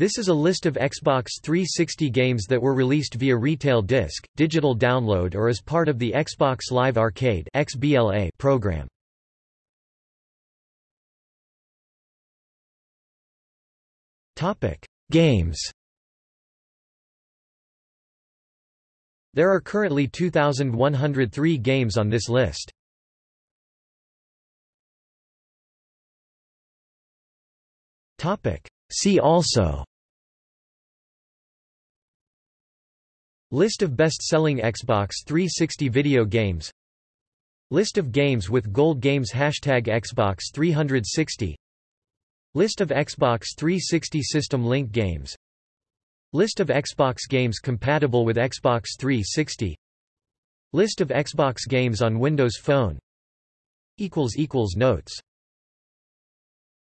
This is a list of Xbox 360 games that were released via retail disc, digital download or as part of the Xbox Live Arcade (XBLA) program. Games There are currently 2,103 games on this list. See also List of best-selling Xbox 360 video games. List of games with Gold Games. Hashtag Xbox 360 List of Xbox 360 System Link games. List of Xbox games compatible with Xbox 360 List of Xbox games on Windows Phone. Notes